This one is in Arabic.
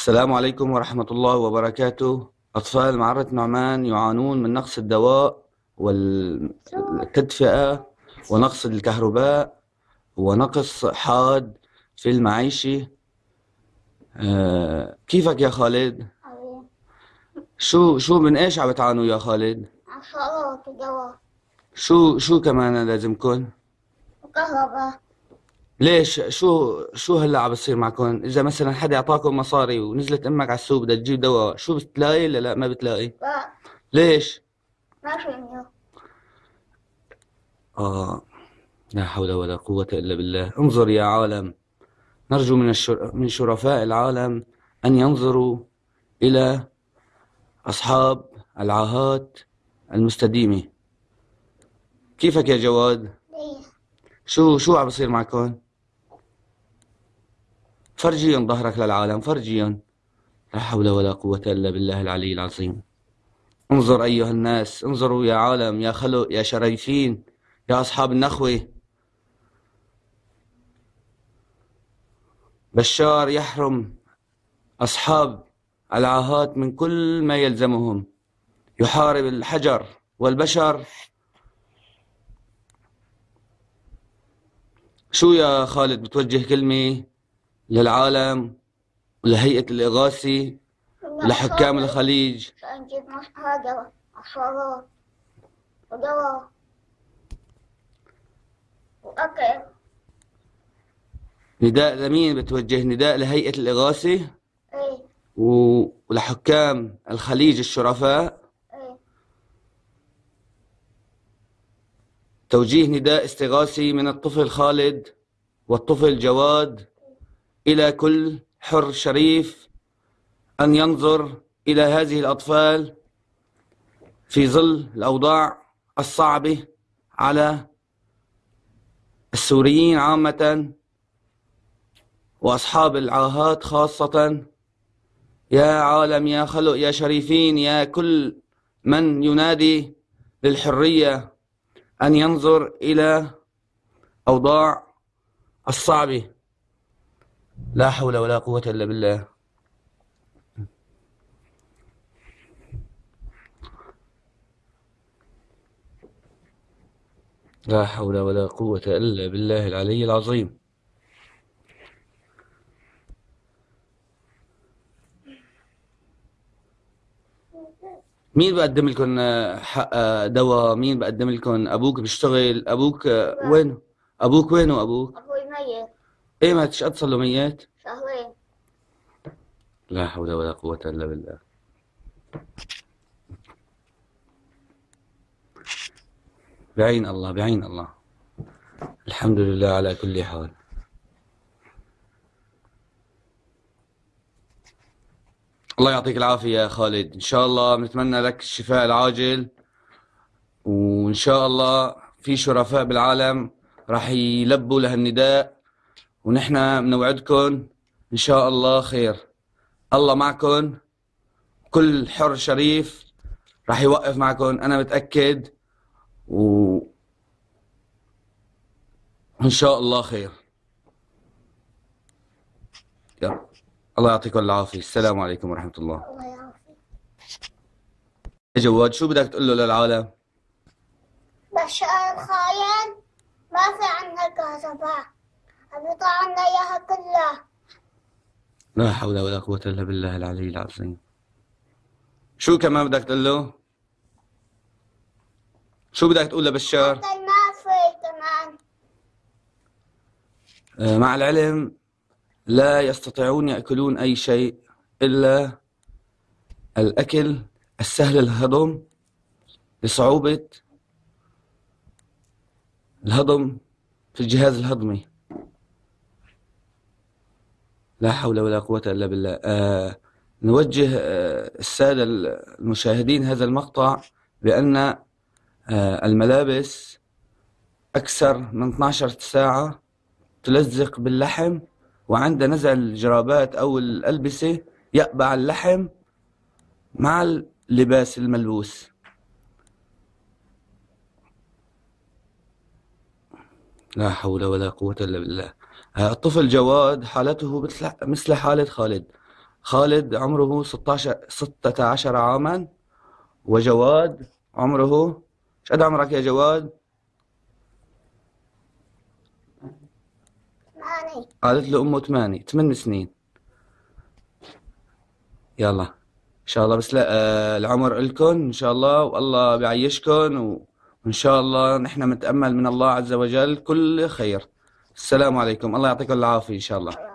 السلام عليكم ورحمة الله وبركاته أطفال معرة نعمان يعانون من نقص الدواء والتدفئة ونقص الكهرباء ونقص حاد في المعيشة آه، كيفك يا خالد؟ شو شو من إيش عم بتعانوا يا خالد؟ عصارات ودواء شو شو كمان لازمكن؟ وكهرباء ليش شو شو هلا عم بصير معكم؟ إذا مثلا حدا أعطاكم مصاري ونزلت أمك على السوق بدها تجيب دواء، شو بتلاقي ولا لا ما بتلاقي؟ لا ليش؟ ما فيني آه لا حول ولا قوة إلا بالله، انظر يا عالم، نرجو من الشر... من شرفاء العالم أن ينظروا إلى أصحاب العاهات المستديمة. كيفك يا جواد؟ شو شو عم بصير معكم؟ فرجيهم ظهرك للعالم فرجيهم لا حول ولا قوة إلا بالله العلي العظيم. انظر أيها الناس انظروا يا عالم يا خلق يا شريفين يا أصحاب النخوة. بشار يحرم أصحاب العاهات من كل ما يلزمهم. يحارب الحجر والبشر. شو يا خالد بتوجه كلمة؟ للعالم ولهيئة الإغاثة ولحكام الخليج. نجيب عصارات ودواء وأكل نداء لمين بتوجه نداء لهيئة الإغاثة إيه. و- ولحكام الخليج الشرفاء. إيه. توجيه نداء استغاثي من الطفل خالد والطفل جواد إلى كل حر شريف أن ينظر إلى هذه الأطفال في ظل الأوضاع الصعبة على السوريين عامة وأصحاب العاهات خاصة. يا عالم يا خلق يا شريفين يا كل من ينادي للحرية أن ينظر إلى أوضاع الصعبة. لا حول ولا قوة إلا بالله. لا حول ولا قوة إلا بالله العلي العظيم. مين بقدم لكم حق دواء؟ مين بقدم لكم؟ أبوك بيشتغل؟ أبوك وينه؟ أبوك وينه أبوك؟ أبوي ميت. إيه ما تشقد ميت شهرين. لا حول ولا قوة إلا بالله. بعين الله بعين الله. الحمد لله على كل حال. الله يعطيك العافية يا خالد. إن شاء الله بنتمنى لك الشفاء العاجل. وإن شاء الله في شرفاء بالعالم راح يلبوا لهالنداء ونحن بنوعدكم إن شاء الله خير. الله معكم كل حر شريف راح يوقف معكم أنا متأكد و... وإن شاء الله خير. يلا. الله يعطيكم العافية. السلام عليكم ورحمة الله. الله يعافيك. جواد شو بدك تقول له للعالم؟ بشار الخاين ما في عنا كهرباء. عنا إياها كلها. لا حول ولا قوة إلا بالله العلي العظيم. شو كمان بدك تقول له؟ شو بدك تقول لبشار كمان. آه، مع العلم لا يستطيعون يأكلون أي شيء إلا الأكل السهل الهضم لصعوبة الهضم في الجهاز الهضمي. لا حول ولا قوة إلا بالله. آه نوجه آه السادة المشاهدين هذا المقطع بأن آه الملابس أكثر من 12 ساعة تلزق باللحم وعند نزع الجرابات أو الألبسة يقبع اللحم مع اللباس الملبوس. لا حول ولا قوة إلا بالله. الطفل جواد حالته مثل مثل حالة خالد. خالد عمره 16 16 عاما وجواد عمره إيش قد عمرك يا جواد؟ ماني قالت له أمه ثمانية ثمان سنين. يلا إن شاء الله بس لا آه العمر إلكن إن شاء الله والله بيعيشكن و- وإن شاء الله نحن متأمل من الله عز وجل كل خير. السلام عليكم. الله يعطيكم العافية إن شاء الله.